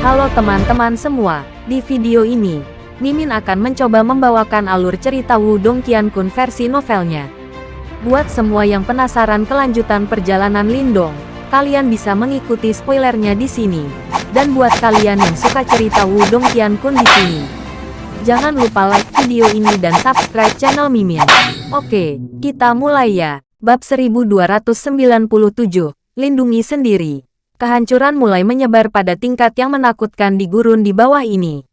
Halo teman-teman semua, di video ini, Mimin akan mencoba membawakan alur cerita Wudong Qiankun versi novelnya. Buat semua yang penasaran kelanjutan perjalanan Lindong, kalian bisa mengikuti spoilernya di sini. Dan buat kalian yang suka cerita Wudong Qiankun di sini, jangan lupa like video ini dan subscribe channel Mimin. Oke, kita mulai ya. Bab 1297, Lindungi Sendiri. Kehancuran mulai menyebar pada tingkat yang menakutkan di gurun di bawah ini.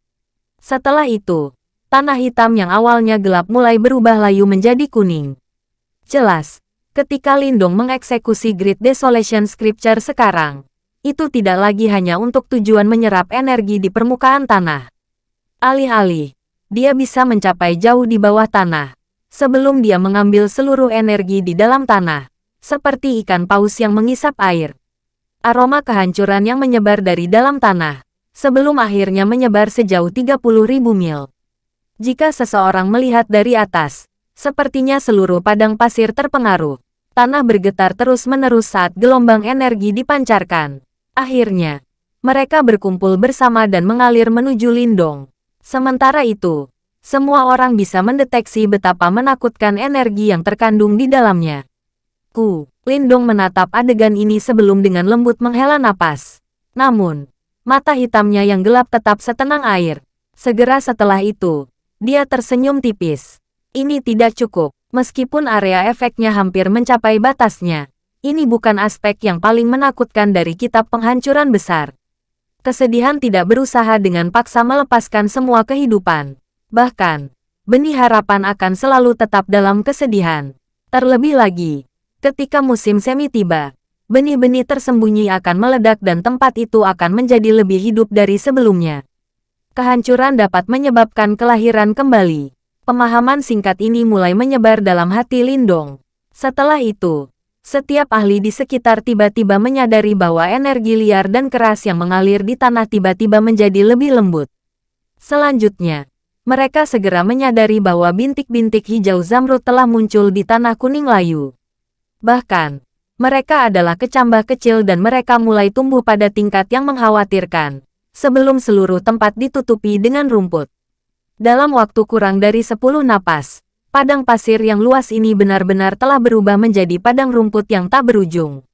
Setelah itu, tanah hitam yang awalnya gelap mulai berubah layu menjadi kuning. Jelas, ketika Lindong mengeksekusi Great Desolation Scripture sekarang, itu tidak lagi hanya untuk tujuan menyerap energi di permukaan tanah. Alih-alih, dia bisa mencapai jauh di bawah tanah, sebelum dia mengambil seluruh energi di dalam tanah, seperti ikan paus yang mengisap air aroma kehancuran yang menyebar dari dalam tanah, sebelum akhirnya menyebar sejauh 30.000 mil. Jika seseorang melihat dari atas, sepertinya seluruh padang pasir terpengaruh. Tanah bergetar terus-menerus saat gelombang energi dipancarkan. Akhirnya, mereka berkumpul bersama dan mengalir menuju Lindong. Sementara itu, semua orang bisa mendeteksi betapa menakutkan energi yang terkandung di dalamnya. Ku, Lindong menatap adegan ini sebelum dengan lembut menghela napas. Namun, mata hitamnya yang gelap tetap setenang air. Segera setelah itu, dia tersenyum tipis. Ini tidak cukup, meskipun area efeknya hampir mencapai batasnya. Ini bukan aspek yang paling menakutkan dari kitab penghancuran besar. Kesedihan tidak berusaha dengan paksa melepaskan semua kehidupan. Bahkan, benih harapan akan selalu tetap dalam kesedihan. Terlebih lagi, Ketika musim semi tiba, benih-benih tersembunyi akan meledak dan tempat itu akan menjadi lebih hidup dari sebelumnya. Kehancuran dapat menyebabkan kelahiran kembali. Pemahaman singkat ini mulai menyebar dalam hati Lindong. Setelah itu, setiap ahli di sekitar tiba-tiba menyadari bahwa energi liar dan keras yang mengalir di tanah tiba-tiba menjadi lebih lembut. Selanjutnya, mereka segera menyadari bahwa bintik-bintik hijau zamrud telah muncul di tanah kuning layu. Bahkan, mereka adalah kecambah kecil dan mereka mulai tumbuh pada tingkat yang mengkhawatirkan, sebelum seluruh tempat ditutupi dengan rumput. Dalam waktu kurang dari 10 napas, padang pasir yang luas ini benar-benar telah berubah menjadi padang rumput yang tak berujung.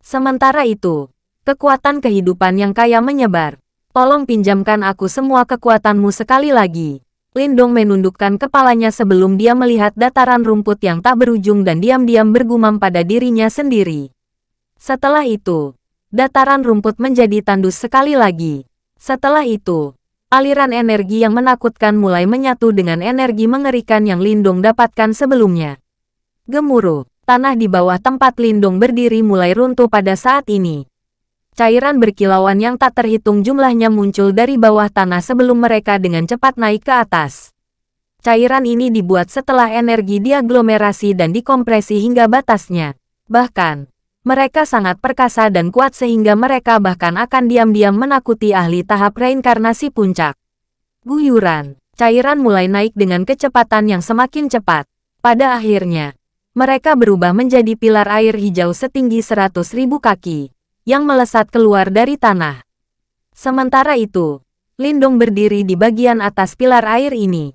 Sementara itu, kekuatan kehidupan yang kaya menyebar. Tolong pinjamkan aku semua kekuatanmu sekali lagi. Lindong menundukkan kepalanya sebelum dia melihat dataran rumput yang tak berujung dan diam-diam bergumam pada dirinya sendiri. Setelah itu, dataran rumput menjadi tandus sekali lagi. Setelah itu, aliran energi yang menakutkan mulai menyatu dengan energi mengerikan yang Lindong dapatkan sebelumnya. Gemuruh, tanah di bawah tempat Lindong berdiri mulai runtuh pada saat ini. Cairan berkilauan yang tak terhitung jumlahnya muncul dari bawah tanah sebelum mereka dengan cepat naik ke atas. Cairan ini dibuat setelah energi diaglomerasi dan dikompresi hingga batasnya. Bahkan, mereka sangat perkasa dan kuat sehingga mereka bahkan akan diam-diam menakuti ahli tahap reinkarnasi puncak. Guyuran, cairan mulai naik dengan kecepatan yang semakin cepat. Pada akhirnya, mereka berubah menjadi pilar air hijau setinggi 100.000 kaki yang melesat keluar dari tanah. Sementara itu, Lindong berdiri di bagian atas pilar air ini.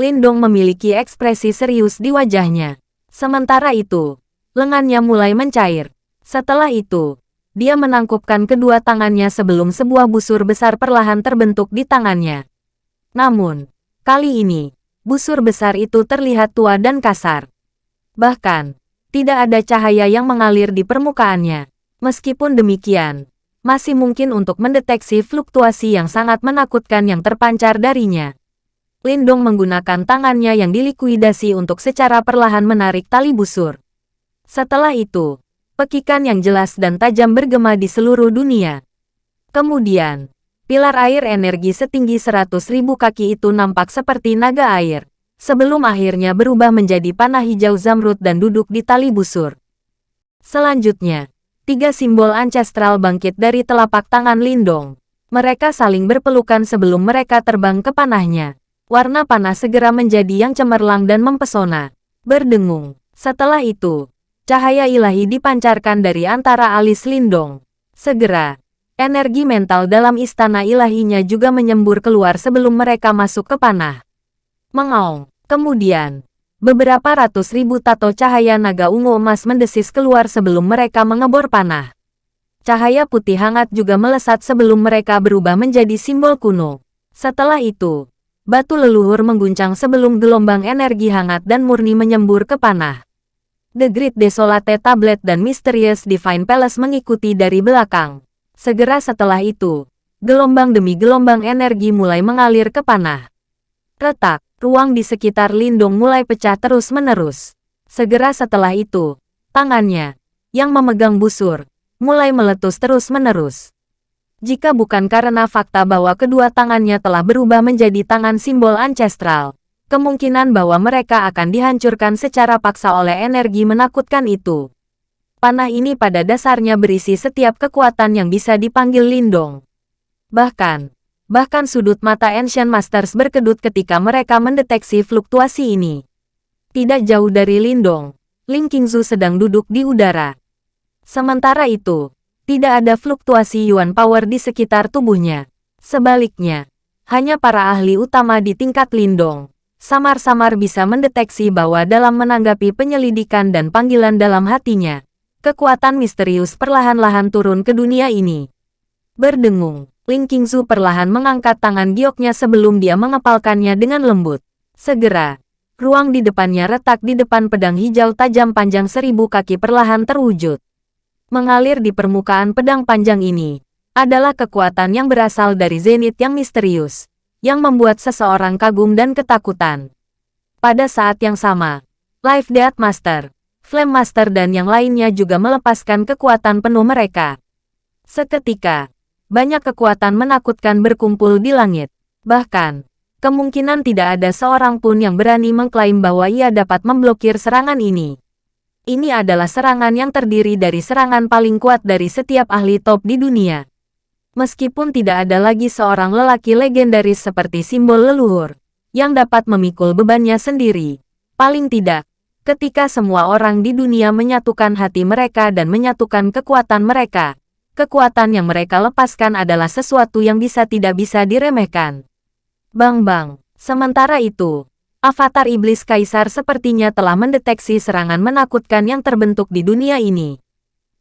Lindong memiliki ekspresi serius di wajahnya. Sementara itu, lengannya mulai mencair. Setelah itu, dia menangkupkan kedua tangannya sebelum sebuah busur besar perlahan terbentuk di tangannya. Namun, kali ini, busur besar itu terlihat tua dan kasar. Bahkan, tidak ada cahaya yang mengalir di permukaannya. Meskipun demikian, masih mungkin untuk mendeteksi fluktuasi yang sangat menakutkan yang terpancar darinya. Lindong menggunakan tangannya yang dilikuidasi untuk secara perlahan menarik tali busur. Setelah itu, pekikan yang jelas dan tajam bergema di seluruh dunia. Kemudian, pilar air energi setinggi 100.000 kaki itu nampak seperti naga air, sebelum akhirnya berubah menjadi panah hijau zamrud dan duduk di tali busur. Selanjutnya, tiga simbol ancestral bangkit dari telapak tangan Lindong. Mereka saling berpelukan sebelum mereka terbang ke panahnya. Warna panah segera menjadi yang cemerlang dan mempesona. Berdengung. Setelah itu, cahaya ilahi dipancarkan dari antara alis Lindong. Segera, Energi mental dalam istana ilahinya juga menyembur keluar sebelum mereka masuk ke panah. Mengaung. Kemudian, beberapa ratus ribu tato cahaya naga ungu emas mendesis keluar sebelum mereka mengebor panah. Cahaya putih hangat juga melesat sebelum mereka berubah menjadi simbol kuno. Setelah itu, batu leluhur mengguncang sebelum gelombang energi hangat dan murni menyembur ke panah. The Great Desolate Tablet dan Mysterious Divine Palace mengikuti dari belakang. Segera setelah itu, gelombang demi gelombang energi mulai mengalir ke panah. Retak, ruang di sekitar Lindung mulai pecah terus-menerus. Segera setelah itu, tangannya, yang memegang busur, mulai meletus terus-menerus. Jika bukan karena fakta bahwa kedua tangannya telah berubah menjadi tangan simbol ancestral, kemungkinan bahwa mereka akan dihancurkan secara paksa oleh energi menakutkan itu. Panah ini pada dasarnya berisi setiap kekuatan yang bisa dipanggil Lindong. Bahkan, Bahkan sudut mata Ancient Masters berkedut ketika mereka mendeteksi fluktuasi ini. Tidak jauh dari Lindong, Ling Qingzu sedang duduk di udara. Sementara itu, tidak ada fluktuasi Yuan Power di sekitar tubuhnya. Sebaliknya, hanya para ahli utama di tingkat Lindong, samar-samar bisa mendeteksi bahwa dalam menanggapi penyelidikan dan panggilan dalam hatinya, kekuatan misterius perlahan-lahan turun ke dunia ini. Berdengung, Ling Qingzu perlahan mengangkat tangan gioknya sebelum dia mengepalkannya dengan lembut. Segera, ruang di depannya retak di depan pedang hijau tajam panjang seribu kaki perlahan terwujud. Mengalir di permukaan pedang panjang ini, adalah kekuatan yang berasal dari zenit yang misterius, yang membuat seseorang kagum dan ketakutan. Pada saat yang sama, Life Death Master, Flame Master dan yang lainnya juga melepaskan kekuatan penuh mereka. Seketika, banyak kekuatan menakutkan berkumpul di langit. Bahkan, kemungkinan tidak ada seorang pun yang berani mengklaim bahwa ia dapat memblokir serangan ini. Ini adalah serangan yang terdiri dari serangan paling kuat dari setiap ahli top di dunia. Meskipun tidak ada lagi seorang lelaki legendaris seperti simbol leluhur, yang dapat memikul bebannya sendiri. Paling tidak, ketika semua orang di dunia menyatukan hati mereka dan menyatukan kekuatan mereka, kekuatan yang mereka lepaskan adalah sesuatu yang bisa tidak bisa diremehkan. Bang-bang, sementara itu, avatar iblis kaisar sepertinya telah mendeteksi serangan menakutkan yang terbentuk di dunia ini.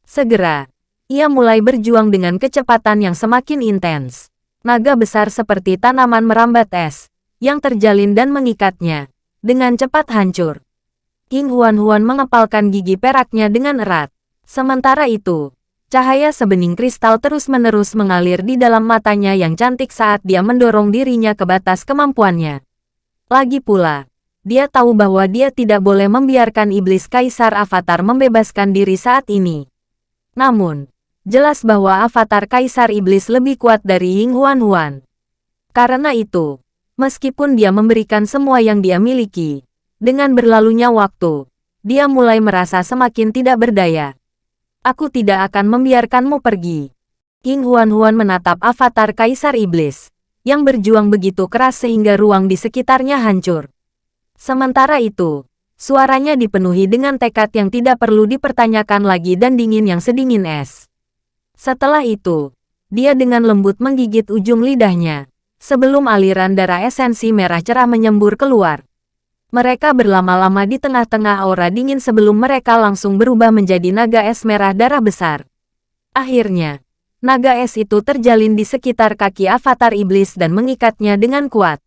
Segera, ia mulai berjuang dengan kecepatan yang semakin intens. Naga besar seperti tanaman merambat es, yang terjalin dan mengikatnya, dengan cepat hancur. King Huan-Huan mengepalkan gigi peraknya dengan erat. Sementara itu, Cahaya sebening kristal terus-menerus mengalir di dalam matanya yang cantik saat dia mendorong dirinya ke batas kemampuannya. Lagi pula, dia tahu bahwa dia tidak boleh membiarkan iblis kaisar avatar membebaskan diri saat ini. Namun, jelas bahwa avatar kaisar iblis lebih kuat dari Ying Huan Huan. Karena itu, meskipun dia memberikan semua yang dia miliki, dengan berlalunya waktu, dia mulai merasa semakin tidak berdaya. Aku tidak akan membiarkanmu pergi. King Huan-Huan menatap avatar Kaisar Iblis, yang berjuang begitu keras sehingga ruang di sekitarnya hancur. Sementara itu, suaranya dipenuhi dengan tekad yang tidak perlu dipertanyakan lagi dan dingin yang sedingin es. Setelah itu, dia dengan lembut menggigit ujung lidahnya, sebelum aliran darah esensi merah cerah menyembur keluar. Mereka berlama-lama di tengah-tengah aura dingin sebelum mereka langsung berubah menjadi naga es merah darah besar. Akhirnya, naga es itu terjalin di sekitar kaki avatar iblis dan mengikatnya dengan kuat.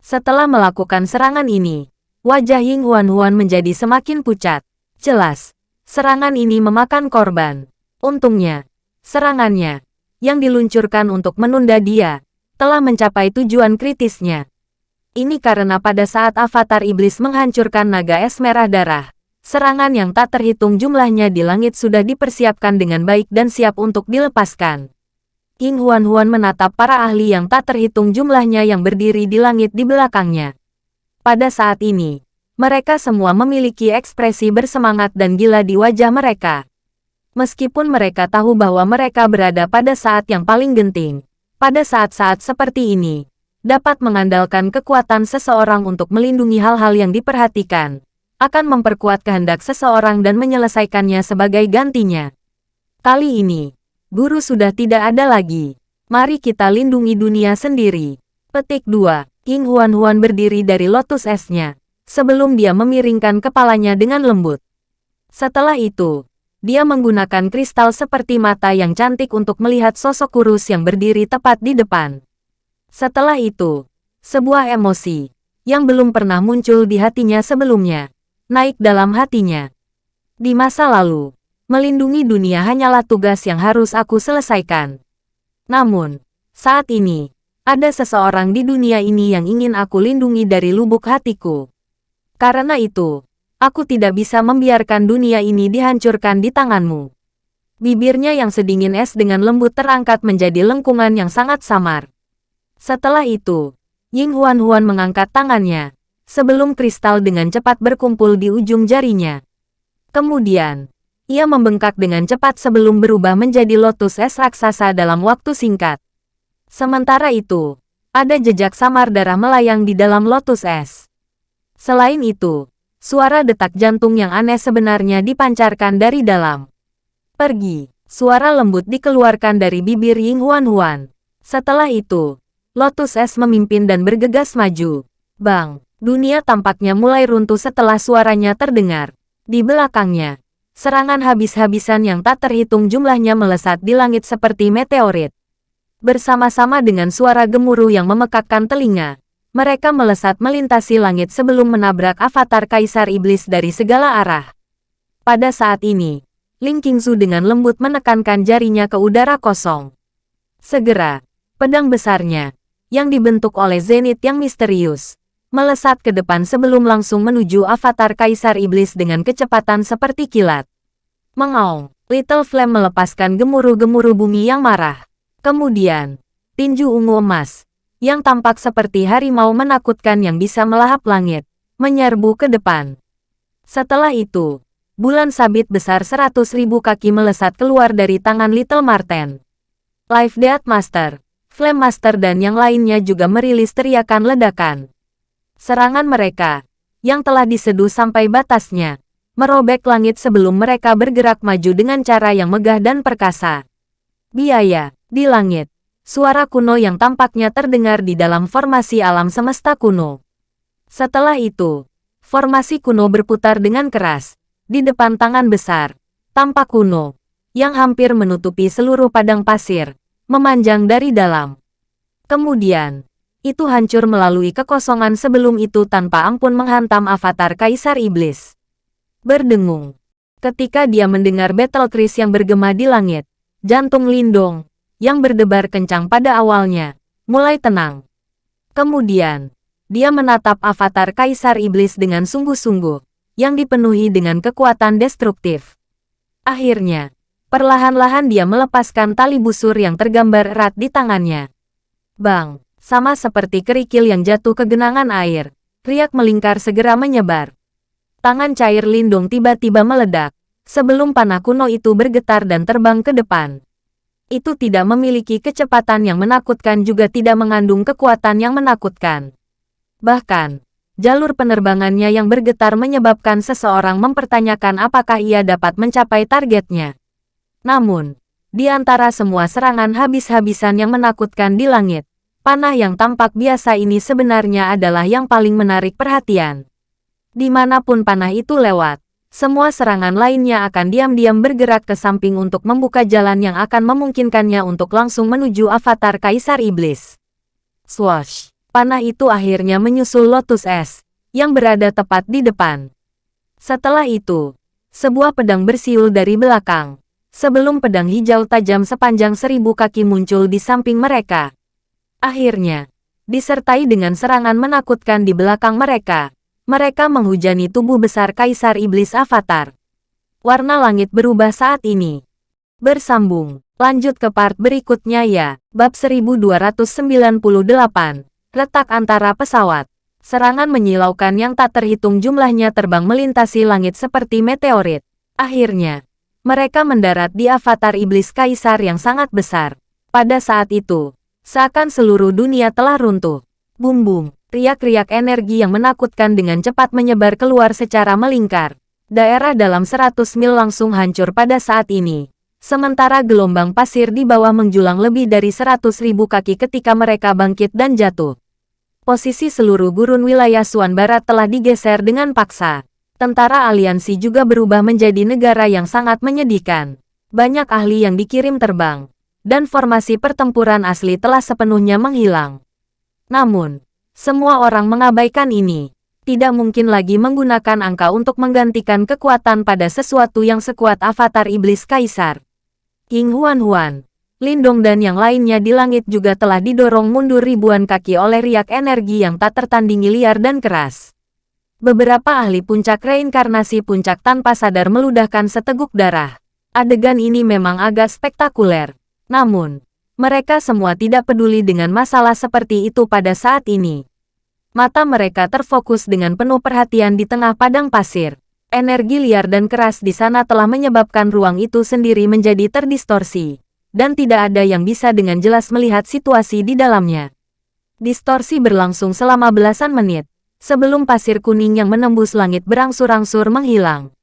Setelah melakukan serangan ini, wajah Ying Huan Huan menjadi semakin pucat. Jelas, serangan ini memakan korban. Untungnya, serangannya, yang diluncurkan untuk menunda dia, telah mencapai tujuan kritisnya. Ini karena pada saat avatar iblis menghancurkan naga es merah darah, serangan yang tak terhitung jumlahnya di langit sudah dipersiapkan dengan baik dan siap untuk dilepaskan. King Huan-Huan menatap para ahli yang tak terhitung jumlahnya yang berdiri di langit di belakangnya. Pada saat ini, mereka semua memiliki ekspresi bersemangat dan gila di wajah mereka. Meskipun mereka tahu bahwa mereka berada pada saat yang paling genting, pada saat-saat seperti ini, dapat mengandalkan kekuatan seseorang untuk melindungi hal-hal yang diperhatikan, akan memperkuat kehendak seseorang dan menyelesaikannya sebagai gantinya. Kali ini, Guru sudah tidak ada lagi. Mari kita lindungi dunia sendiri. Petik 2. King Huan-Huan berdiri dari lotus esnya. Sebelum dia memiringkan kepalanya dengan lembut. Setelah itu, dia menggunakan kristal seperti mata yang cantik untuk melihat sosok kurus yang berdiri tepat di depan. Setelah itu, sebuah emosi, yang belum pernah muncul di hatinya sebelumnya, naik dalam hatinya. Di masa lalu, melindungi dunia hanyalah tugas yang harus aku selesaikan. Namun, saat ini, ada seseorang di dunia ini yang ingin aku lindungi dari lubuk hatiku. Karena itu, Aku tidak bisa membiarkan dunia ini dihancurkan di tanganmu. Bibirnya yang sedingin es dengan lembut terangkat menjadi lengkungan yang sangat samar. Setelah itu, Ying Huan Huan mengangkat tangannya, sebelum kristal dengan cepat berkumpul di ujung jarinya. Kemudian, ia membengkak dengan cepat sebelum berubah menjadi lotus es raksasa dalam waktu singkat. Sementara itu, ada jejak samar darah melayang di dalam lotus es. Selain itu, Suara detak jantung yang aneh sebenarnya dipancarkan dari dalam. Pergi. Suara lembut dikeluarkan dari bibir Ying Huan Huan. Setelah itu, Lotus Es memimpin dan bergegas maju. Bang, dunia tampaknya mulai runtuh setelah suaranya terdengar. Di belakangnya, serangan habis-habisan yang tak terhitung jumlahnya melesat di langit seperti meteorit. Bersama-sama dengan suara gemuruh yang memekakkan telinga, mereka melesat melintasi langit sebelum menabrak avatar Kaisar Iblis dari segala arah. Pada saat ini, Ling Qingzu dengan lembut menekankan jarinya ke udara kosong. Segera, pedang besarnya, yang dibentuk oleh Zenith yang misterius, melesat ke depan sebelum langsung menuju avatar Kaisar Iblis dengan kecepatan seperti kilat. Mengaung, Little Flame melepaskan gemuruh-gemuruh bumi yang marah. Kemudian, tinju ungu emas, yang tampak seperti harimau menakutkan yang bisa melahap langit, menyerbu ke depan. Setelah itu, bulan sabit besar seratus ribu kaki melesat keluar dari tangan Little Marten. Life Death Master, Flame Master dan yang lainnya juga merilis teriakan ledakan. Serangan mereka, yang telah diseduh sampai batasnya, merobek langit sebelum mereka bergerak maju dengan cara yang megah dan perkasa. Biaya, di langit, suara kuno yang tampaknya terdengar di dalam formasi alam semesta kuno. Setelah itu, formasi kuno berputar dengan keras, di depan tangan besar, tampak kuno, yang hampir menutupi seluruh padang pasir, memanjang dari dalam. Kemudian, itu hancur melalui kekosongan sebelum itu tanpa ampun menghantam avatar Kaisar Iblis. Berdengung. Ketika dia mendengar battle Chris yang bergema di langit, jantung Lindong, yang berdebar kencang pada awalnya, mulai tenang. Kemudian, dia menatap avatar Kaisar Iblis dengan sungguh-sungguh, yang dipenuhi dengan kekuatan destruktif. Akhirnya, perlahan-lahan dia melepaskan tali busur yang tergambar erat di tangannya. Bang, sama seperti kerikil yang jatuh ke genangan air, riak melingkar segera menyebar. Tangan cair lindung tiba-tiba meledak, sebelum panah kuno itu bergetar dan terbang ke depan itu tidak memiliki kecepatan yang menakutkan juga tidak mengandung kekuatan yang menakutkan. Bahkan, jalur penerbangannya yang bergetar menyebabkan seseorang mempertanyakan apakah ia dapat mencapai targetnya. Namun, di antara semua serangan habis-habisan yang menakutkan di langit, panah yang tampak biasa ini sebenarnya adalah yang paling menarik perhatian. Di mana pun panah itu lewat, semua serangan lainnya akan diam-diam bergerak ke samping untuk membuka jalan yang akan memungkinkannya untuk langsung menuju avatar Kaisar Iblis. Swash! Panah itu akhirnya menyusul Lotus Es, yang berada tepat di depan. Setelah itu, sebuah pedang bersiul dari belakang, sebelum pedang hijau tajam sepanjang seribu kaki muncul di samping mereka. Akhirnya, disertai dengan serangan menakutkan di belakang mereka, mereka menghujani tubuh besar Kaisar Iblis Avatar. Warna langit berubah saat ini. Bersambung. Lanjut ke part berikutnya ya. Bab 1298. Retak antara pesawat. Serangan menyilaukan yang tak terhitung jumlahnya terbang melintasi langit seperti meteorit. Akhirnya, mereka mendarat di avatar iblis kaisar yang sangat besar. Pada saat itu, seakan seluruh dunia telah runtuh. Bum-bum. Riak-riak energi yang menakutkan dengan cepat menyebar keluar secara melingkar. Daerah dalam 100 mil langsung hancur pada saat ini. Sementara gelombang pasir di bawah menjulang lebih dari seratus ribu kaki ketika mereka bangkit dan jatuh. Posisi seluruh gurun wilayah Suan Barat telah digeser dengan paksa. Tentara aliansi juga berubah menjadi negara yang sangat menyedihkan. Banyak ahli yang dikirim terbang. Dan formasi pertempuran asli telah sepenuhnya menghilang. Namun, semua orang mengabaikan ini. Tidak mungkin lagi menggunakan angka untuk menggantikan kekuatan pada sesuatu yang sekuat avatar iblis kaisar. King Huan Huan, Lindong dan yang lainnya di langit juga telah didorong mundur ribuan kaki oleh riak energi yang tak tertandingi liar dan keras. Beberapa ahli puncak reinkarnasi puncak tanpa sadar meludahkan seteguk darah. Adegan ini memang agak spektakuler. Namun, mereka semua tidak peduli dengan masalah seperti itu pada saat ini. Mata mereka terfokus dengan penuh perhatian di tengah padang pasir. Energi liar dan keras di sana telah menyebabkan ruang itu sendiri menjadi terdistorsi, dan tidak ada yang bisa dengan jelas melihat situasi di dalamnya. Distorsi berlangsung selama belasan menit, sebelum pasir kuning yang menembus langit berangsur-angsur menghilang.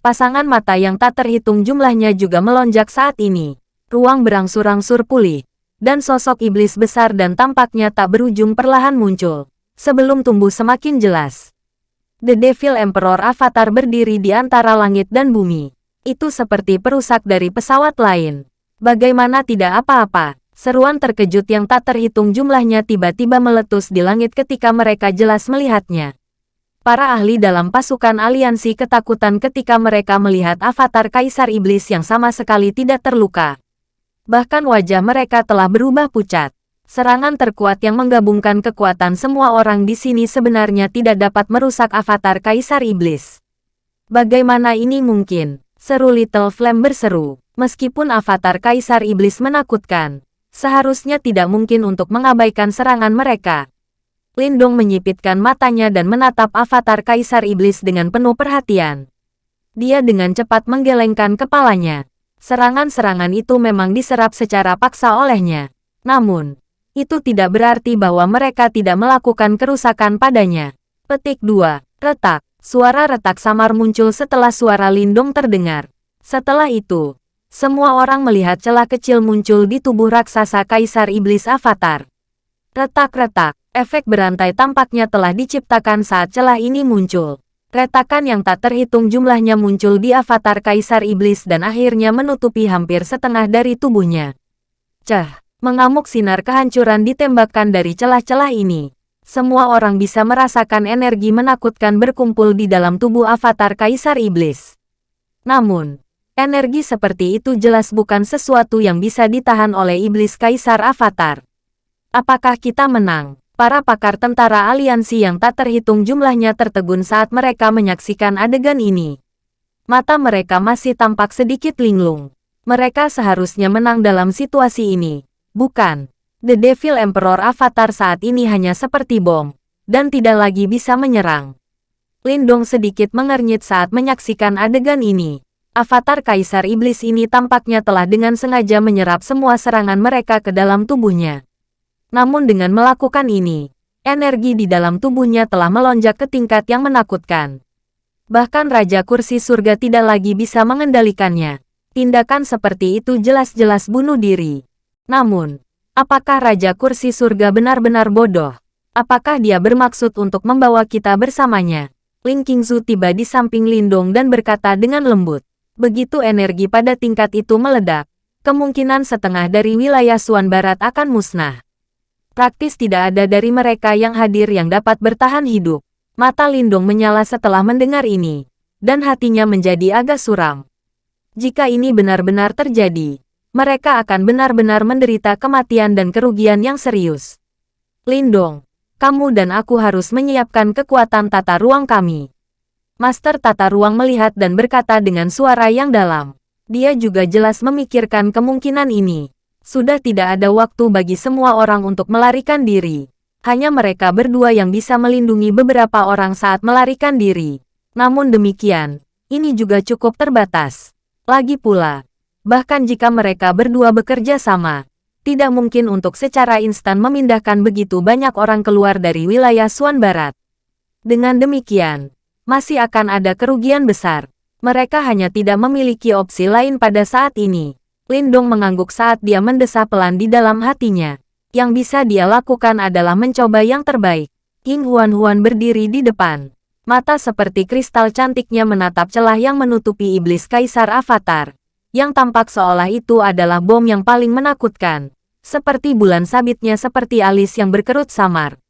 Pasangan mata yang tak terhitung jumlahnya juga melonjak saat ini. Ruang berangsur-angsur pulih, dan sosok iblis besar dan tampaknya tak berujung perlahan muncul, sebelum tumbuh semakin jelas. The Devil Emperor Avatar berdiri di antara langit dan bumi. Itu seperti perusak dari pesawat lain. Bagaimana tidak apa-apa, seruan terkejut yang tak terhitung jumlahnya tiba-tiba meletus di langit ketika mereka jelas melihatnya. Para ahli dalam pasukan aliansi ketakutan ketika mereka melihat avatar Kaisar Iblis yang sama sekali tidak terluka. Bahkan wajah mereka telah berubah pucat. Serangan terkuat yang menggabungkan kekuatan semua orang di sini sebenarnya tidak dapat merusak avatar Kaisar Iblis. Bagaimana ini mungkin? Seru Little Flame berseru. Meskipun avatar Kaisar Iblis menakutkan, seharusnya tidak mungkin untuk mengabaikan serangan mereka. Lindung menyipitkan matanya dan menatap avatar Kaisar Iblis dengan penuh perhatian. Dia dengan cepat menggelengkan kepalanya. Serangan-serangan itu memang diserap secara paksa olehnya. Namun, itu tidak berarti bahwa mereka tidak melakukan kerusakan padanya. Petik 2. Retak. Suara retak samar muncul setelah suara lindung terdengar. Setelah itu, semua orang melihat celah kecil muncul di tubuh raksasa Kaisar Iblis Avatar. Retak-retak, efek berantai tampaknya telah diciptakan saat celah ini muncul. Retakan yang tak terhitung jumlahnya muncul di avatar Kaisar Iblis dan akhirnya menutupi hampir setengah dari tubuhnya. Cah! Mengamuk sinar kehancuran ditembakkan dari celah-celah ini. Semua orang bisa merasakan energi menakutkan berkumpul di dalam tubuh avatar Kaisar Iblis. Namun, energi seperti itu jelas bukan sesuatu yang bisa ditahan oleh Iblis Kaisar Avatar. Apakah kita menang? Para pakar tentara aliansi yang tak terhitung jumlahnya tertegun saat mereka menyaksikan adegan ini. Mata mereka masih tampak sedikit linglung. Mereka seharusnya menang dalam situasi ini. Bukan. The Devil Emperor Avatar saat ini hanya seperti bom, dan tidak lagi bisa menyerang. Lindong sedikit mengernyit saat menyaksikan adegan ini. Avatar Kaisar Iblis ini tampaknya telah dengan sengaja menyerap semua serangan mereka ke dalam tubuhnya. Namun dengan melakukan ini, energi di dalam tubuhnya telah melonjak ke tingkat yang menakutkan. Bahkan Raja Kursi Surga tidak lagi bisa mengendalikannya. Tindakan seperti itu jelas-jelas bunuh diri. Namun, apakah Raja Kursi Surga benar-benar bodoh? Apakah dia bermaksud untuk membawa kita bersamanya? Ling Qingzu tiba di samping Lindong dan berkata dengan lembut. Begitu energi pada tingkat itu meledak, kemungkinan setengah dari wilayah Suan Barat akan musnah. Praktis tidak ada dari mereka yang hadir yang dapat bertahan hidup. Mata Lindong menyala setelah mendengar ini, dan hatinya menjadi agak suram. Jika ini benar-benar terjadi, mereka akan benar-benar menderita kematian dan kerugian yang serius. Lindong, kamu dan aku harus menyiapkan kekuatan tata ruang kami. Master tata ruang melihat dan berkata dengan suara yang dalam. Dia juga jelas memikirkan kemungkinan ini. Sudah tidak ada waktu bagi semua orang untuk melarikan diri. Hanya mereka berdua yang bisa melindungi beberapa orang saat melarikan diri. Namun demikian, ini juga cukup terbatas. Lagi pula, Bahkan jika mereka berdua bekerja sama, tidak mungkin untuk secara instan memindahkan begitu banyak orang keluar dari wilayah Suan Barat. Dengan demikian, masih akan ada kerugian besar. Mereka hanya tidak memiliki opsi lain pada saat ini. Lindong mengangguk saat dia mendesah pelan di dalam hatinya. Yang bisa dia lakukan adalah mencoba yang terbaik. King Huan-Huan berdiri di depan. Mata seperti kristal cantiknya menatap celah yang menutupi iblis kaisar avatar. Yang tampak seolah itu adalah bom yang paling menakutkan. Seperti bulan sabitnya seperti alis yang berkerut samar.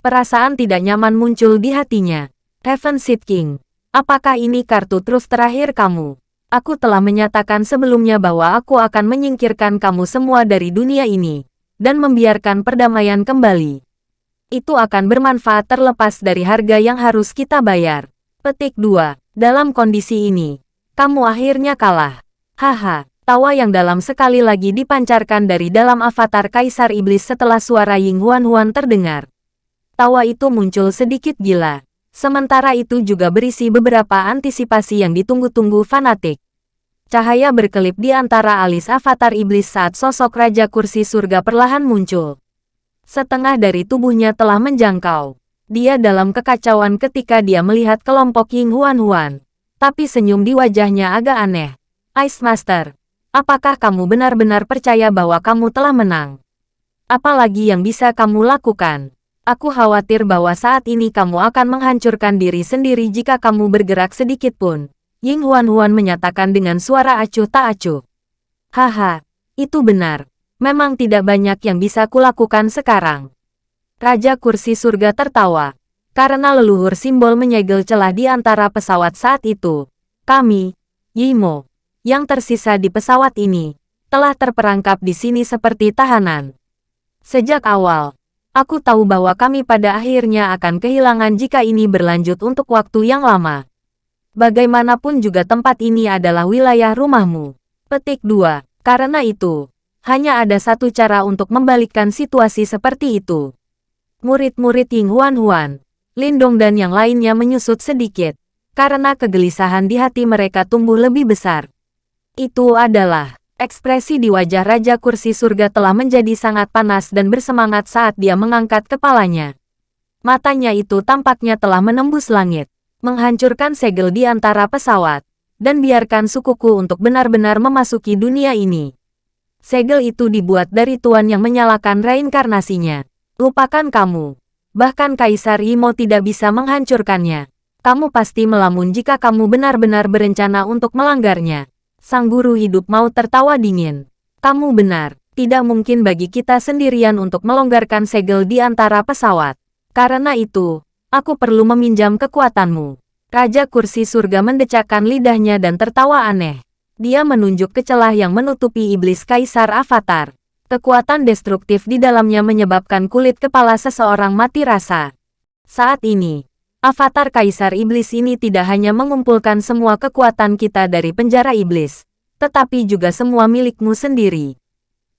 Perasaan tidak nyaman muncul di hatinya. Heaven Seed King, apakah ini kartu truf terakhir kamu? Aku telah menyatakan sebelumnya bahwa aku akan menyingkirkan kamu semua dari dunia ini, dan membiarkan perdamaian kembali itu akan bermanfaat terlepas dari harga yang harus kita bayar. Petik 2. Dalam kondisi ini, kamu akhirnya kalah. Haha, tawa yang dalam sekali lagi dipancarkan dari dalam avatar Kaisar Iblis setelah suara Ying Huan Huan terdengar. Tawa itu muncul sedikit gila. Sementara itu juga berisi beberapa antisipasi yang ditunggu-tunggu fanatik. Cahaya berkelip di antara alis avatar iblis saat sosok Raja Kursi Surga perlahan muncul. Setengah dari tubuhnya telah menjangkau. Dia dalam kekacauan ketika dia melihat kelompok Ying Huan Huan. Tapi senyum di wajahnya agak aneh. Ice Master, apakah kamu benar-benar percaya bahwa kamu telah menang? Apalagi yang bisa kamu lakukan? Aku khawatir bahwa saat ini kamu akan menghancurkan diri sendiri jika kamu bergerak sedikit pun. Ying Huan Huan menyatakan dengan suara acuh tak acuh. Haha, itu benar memang tidak banyak yang bisa kulakukan sekarang. Raja kursi surga tertawa. Karena leluhur simbol menyegel celah di antara pesawat saat itu. Kami, Yimo, yang tersisa di pesawat ini, telah terperangkap di sini seperti tahanan. Sejak awal, aku tahu bahwa kami pada akhirnya akan kehilangan jika ini berlanjut untuk waktu yang lama. Bagaimanapun juga tempat ini adalah wilayah rumahmu. Petik 2. Karena itu, hanya ada satu cara untuk membalikkan situasi seperti itu. Murid-murid Ying Huan Huan, Lindong dan yang lainnya menyusut sedikit, karena kegelisahan di hati mereka tumbuh lebih besar. Itu adalah, ekspresi di wajah Raja Kursi Surga telah menjadi sangat panas dan bersemangat saat dia mengangkat kepalanya. Matanya itu tampaknya telah menembus langit, menghancurkan segel di antara pesawat, dan biarkan sukuku untuk benar-benar memasuki dunia ini. Segel itu dibuat dari tuan yang menyalakan reinkarnasinya. Lupakan kamu. Bahkan Kaisar Imo tidak bisa menghancurkannya. Kamu pasti melamun jika kamu benar-benar berencana untuk melanggarnya. Sang guru hidup mau tertawa dingin. Kamu benar, tidak mungkin bagi kita sendirian untuk melonggarkan segel di antara pesawat. Karena itu, aku perlu meminjam kekuatanmu. Raja kursi surga mendecakkan lidahnya dan tertawa aneh. Dia menunjuk ke celah yang menutupi iblis kaisar avatar. Kekuatan destruktif di dalamnya menyebabkan kulit kepala seseorang mati rasa. Saat ini, avatar kaisar iblis ini tidak hanya mengumpulkan semua kekuatan kita dari penjara iblis, tetapi juga semua milikmu sendiri.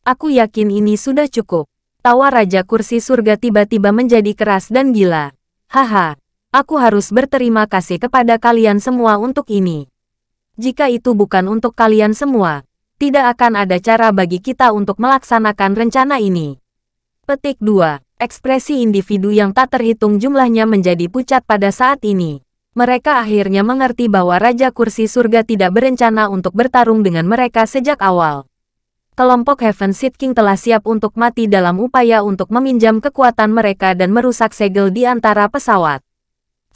Aku yakin ini sudah cukup. Tawa Raja Kursi Surga tiba-tiba menjadi keras dan gila. Haha, aku harus berterima kasih kepada kalian semua untuk ini. Jika itu bukan untuk kalian semua, tidak akan ada cara bagi kita untuk melaksanakan rencana ini. Petik 2. Ekspresi individu yang tak terhitung jumlahnya menjadi pucat pada saat ini. Mereka akhirnya mengerti bahwa Raja Kursi Surga tidak berencana untuk bertarung dengan mereka sejak awal. Kelompok Heaven Seed King telah siap untuk mati dalam upaya untuk meminjam kekuatan mereka dan merusak segel di antara pesawat.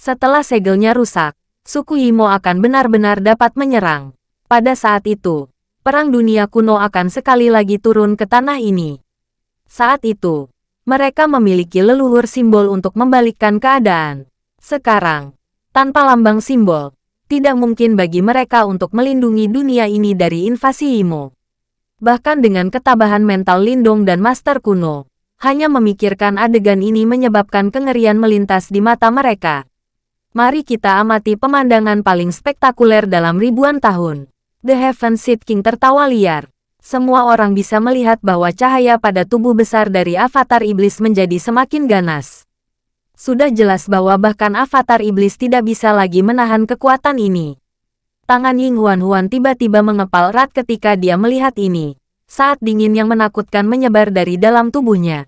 Setelah segelnya rusak, suku Imo akan benar-benar dapat menyerang. Pada saat itu, perang dunia kuno akan sekali lagi turun ke tanah ini. Saat itu, mereka memiliki leluhur simbol untuk membalikkan keadaan. Sekarang, tanpa lambang simbol, tidak mungkin bagi mereka untuk melindungi dunia ini dari invasi Imo. Bahkan dengan ketabahan mental Lindong dan Master kuno, hanya memikirkan adegan ini menyebabkan kengerian melintas di mata mereka. Mari kita amati pemandangan paling spektakuler dalam ribuan tahun. The Heaven Seed King tertawa liar. Semua orang bisa melihat bahwa cahaya pada tubuh besar dari avatar iblis menjadi semakin ganas. Sudah jelas bahwa bahkan avatar iblis tidak bisa lagi menahan kekuatan ini. Tangan Ying Huan Huan tiba-tiba mengepal erat ketika dia melihat ini. Saat dingin yang menakutkan menyebar dari dalam tubuhnya.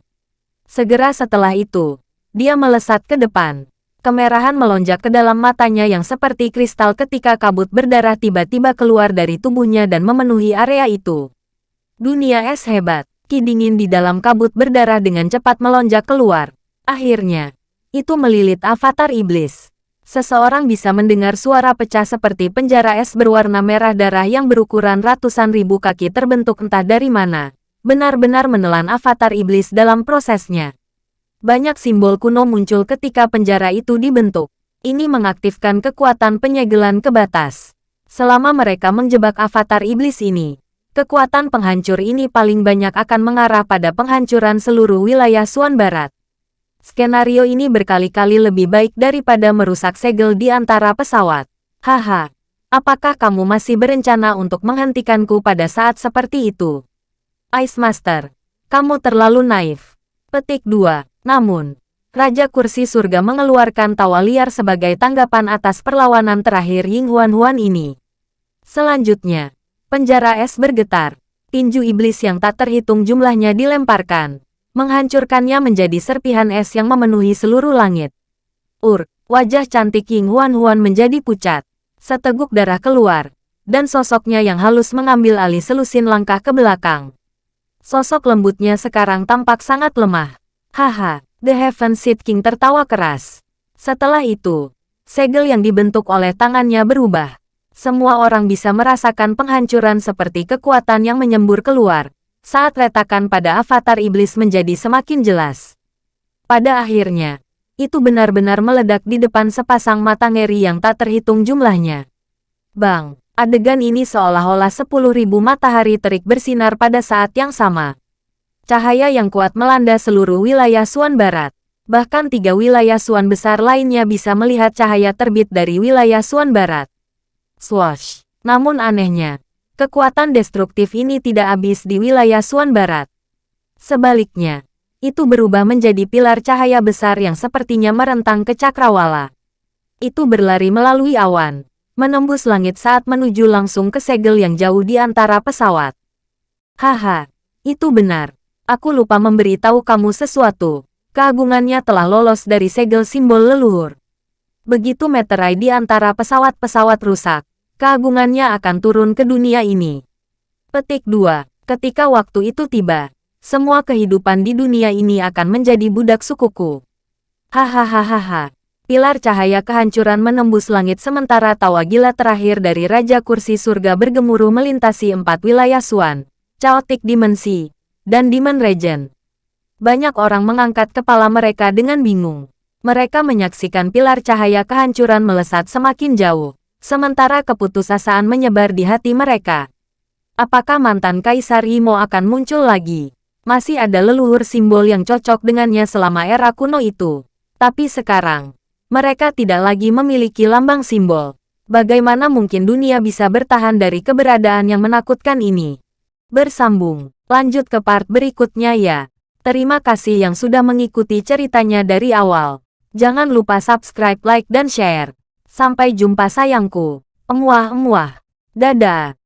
Segera setelah itu, dia melesat ke depan Kemerahan melonjak ke dalam matanya yang seperti kristal ketika kabut berdarah tiba-tiba keluar dari tubuhnya dan memenuhi area itu. Dunia es hebat. Ki dingin di dalam kabut berdarah dengan cepat melonjak keluar. Akhirnya, itu melilit avatar iblis. Seseorang bisa mendengar suara pecah seperti penjara es berwarna merah darah yang berukuran ratusan ribu kaki terbentuk entah dari mana. Benar-benar menelan avatar iblis dalam prosesnya. Banyak simbol kuno muncul ketika penjara itu dibentuk. Ini mengaktifkan kekuatan penyegelan ke batas. Selama mereka menjebak avatar iblis ini, kekuatan penghancur ini paling banyak akan mengarah pada penghancuran seluruh wilayah Suan Barat. Skenario ini berkali-kali lebih baik daripada merusak segel di antara pesawat. Haha, apakah kamu masih berencana untuk menghentikanku pada saat seperti itu? Ice Master, kamu terlalu naif. Petik 2. Namun, Raja Kursi Surga mengeluarkan tawa liar sebagai tanggapan atas perlawanan terakhir Ying Huan Huan ini. Selanjutnya, penjara es bergetar. Tinju iblis yang tak terhitung jumlahnya dilemparkan, menghancurkannya menjadi serpihan es yang memenuhi seluruh langit. Ur, wajah cantik Ying Huan Huan menjadi pucat. Seteguk darah keluar, dan sosoknya yang halus mengambil alih selusin langkah ke belakang. Sosok lembutnya sekarang tampak sangat lemah. Haha, The Heaven Seed King tertawa keras. Setelah itu, segel yang dibentuk oleh tangannya berubah. Semua orang bisa merasakan penghancuran seperti kekuatan yang menyembur keluar, saat retakan pada avatar iblis menjadi semakin jelas. Pada akhirnya, itu benar-benar meledak di depan sepasang mata ngeri yang tak terhitung jumlahnya. Bang, adegan ini seolah-olah sepuluh ribu matahari terik bersinar pada saat yang sama. Cahaya yang kuat melanda seluruh wilayah Suan Barat. Bahkan tiga wilayah Suan besar lainnya bisa melihat cahaya terbit dari wilayah Suan Barat. Swash! Namun anehnya, kekuatan destruktif ini tidak habis di wilayah Suan Barat. Sebaliknya, itu berubah menjadi pilar cahaya besar yang sepertinya merentang ke cakrawala. Itu berlari melalui awan, menembus langit saat menuju langsung ke segel yang jauh di antara pesawat. Haha, itu benar. Aku lupa memberitahu kamu sesuatu. Keagungannya telah lolos dari segel simbol leluhur. Begitu meterai di antara pesawat-pesawat rusak, keagungannya akan turun ke dunia ini. Petik 2. Ketika waktu itu tiba, semua kehidupan di dunia ini akan menjadi budak sukuku. Hahaha. Pilar cahaya kehancuran menembus langit sementara tawa gila terakhir dari Raja Kursi Surga bergemuruh melintasi empat wilayah Suan, Chaotic Dimensi, dan Demon Regent. Banyak orang mengangkat kepala mereka dengan bingung. Mereka menyaksikan pilar cahaya kehancuran melesat semakin jauh, sementara keputusasaan menyebar di hati mereka. Apakah mantan Kaisar Imo akan muncul lagi? Masih ada leluhur simbol yang cocok dengannya selama era kuno itu. Tapi sekarang, mereka tidak lagi memiliki lambang simbol. Bagaimana mungkin dunia bisa bertahan dari keberadaan yang menakutkan ini? Bersambung Lanjut ke part berikutnya ya. Terima kasih yang sudah mengikuti ceritanya dari awal. Jangan lupa subscribe, like, dan share. Sampai jumpa sayangku. Emuah-emuah. Dadah.